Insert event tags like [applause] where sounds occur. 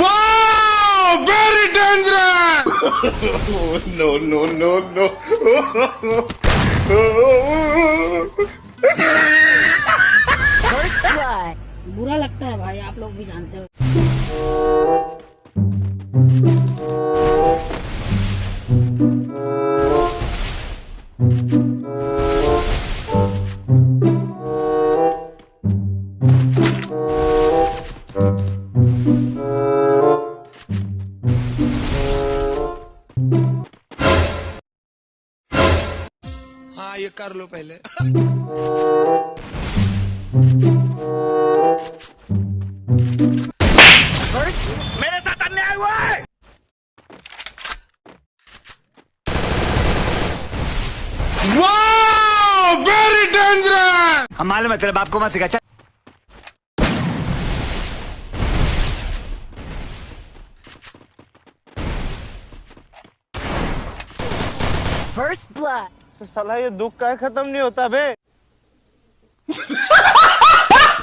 Wow! Very dangerous! [laughs] no, no, no, no. First blood. बुरा लगता है भाई आप लोग भी जानते हो हाँ ये कर लो पहले। First मेरे साथ अन्याय हुआ है। हम मालूम है तेरे बाप को मत सिखा। चल ब्लड blood. साला ये दुख का खत्म नहीं होता बे